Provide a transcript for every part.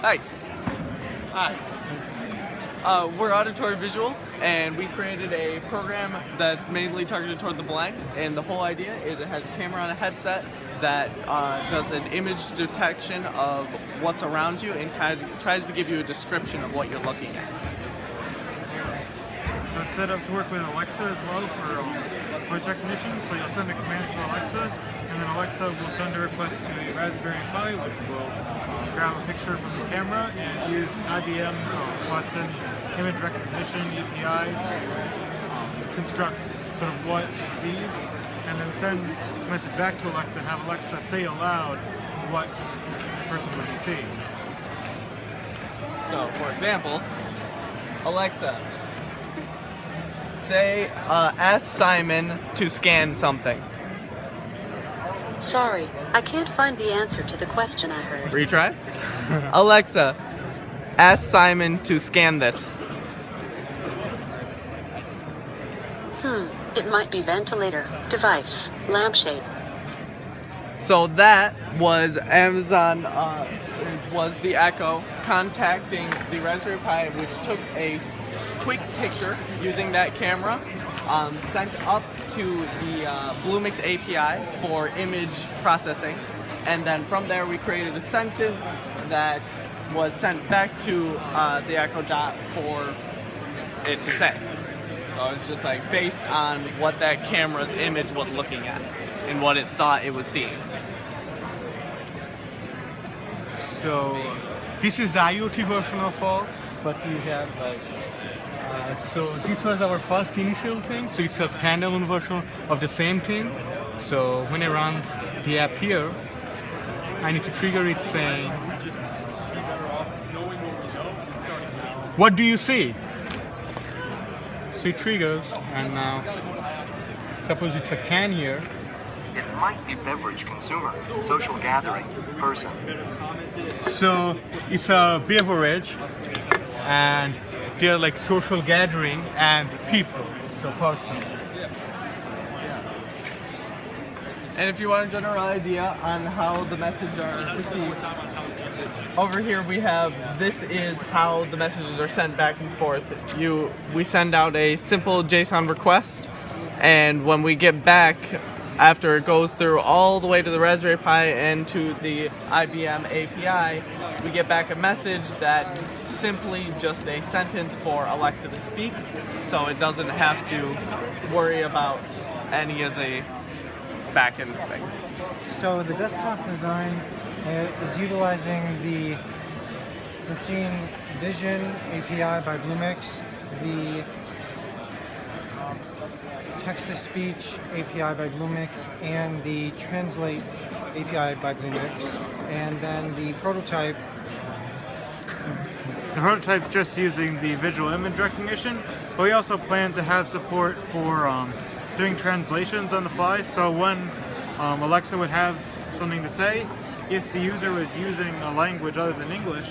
Hi. Hi. Uh, we're Auditory Visual, and we created a program that's mainly targeted toward the blind. And the whole idea is it has a camera on a headset that uh, does an image detection of what's around you and kind of tries to give you a description of what you're looking at. So it's set up to work with Alexa as well for um, voice recognition. So you'll send a command to Alexa, and then Alexa will send a request to a Raspberry Pi, which will grab a picture from the camera and use IBM's Watson image recognition API to um, construct sort of what it sees, and then send a message back to Alexa and have Alexa say aloud what the person would be seeing. So, for example, Alexa, say, uh, ask Simon to scan something. Sorry, I can't find the answer to the question I heard. Retry. Alexa, ask Simon to scan this. Hmm, it might be ventilator, device, lampshade. So that was Amazon, uh, was the Echo contacting the Raspberry Pi, which took a quick picture using that camera, um, sent up to the uh, Bluemix API for image processing, and then from there we created a sentence that was sent back to uh, the Echo Dot for it to say. So it's just like based on what that camera's image was looking at and what it thought it was seeing. So this is the IoT version of all, but we have like uh, so this was our first initial thing. So it's a standalone version of the same thing. So when I run the app here, I need to trigger it saying, "What do you see?" So it triggers, and now suppose it's a can here. It might be beverage consumer, social gathering, person. So it's a beverage, and they're like social gathering and people, so person. And if you want a general idea on how the messages are received, over here we have this is how the messages are sent back and forth. You we send out a simple JSON request and when we get back after it goes through all the way to the Raspberry Pi and to the IBM API, we get back a message that's simply just a sentence for Alexa to speak, so it doesn't have to worry about any of the back-end things. So the desktop design uh, is utilizing the Machine Vision API by Bluemix, the text-to-speech API by Bluemix, and the Translate API by Bluemix, and then the prototype The prototype just using the visual image recognition, but we also plan to have support for um, doing translations on the fly. So when um, Alexa would have something to say, if the user was using a language other than English,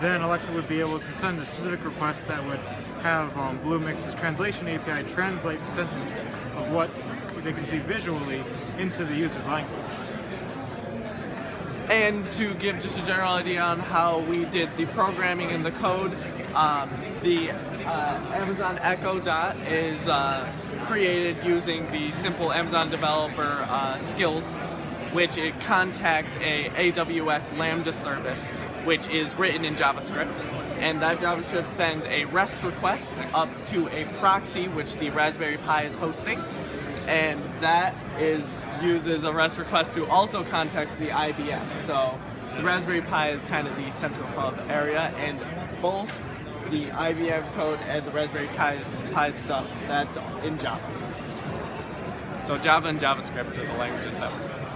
then Alexa would be able to send a specific request that would have um, Bluemix's translation API translate the sentence of what they can see visually into the user's language. And to give just a general idea on how we did the programming and the code, um, the uh, Amazon Echo Dot is uh, created using the simple Amazon developer uh, skills, which it contacts a AWS Lambda service, which is written in JavaScript. And that JavaScript sends a REST request up to a proxy, which the Raspberry Pi is hosting and that is uses a REST request to also contact the IBM. So the Raspberry Pi is kind of the central hub area, and both the IBM code and the Raspberry Pi stuff that's in Java. So Java and JavaScript are the languages that we're using.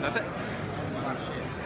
That's it. Oh,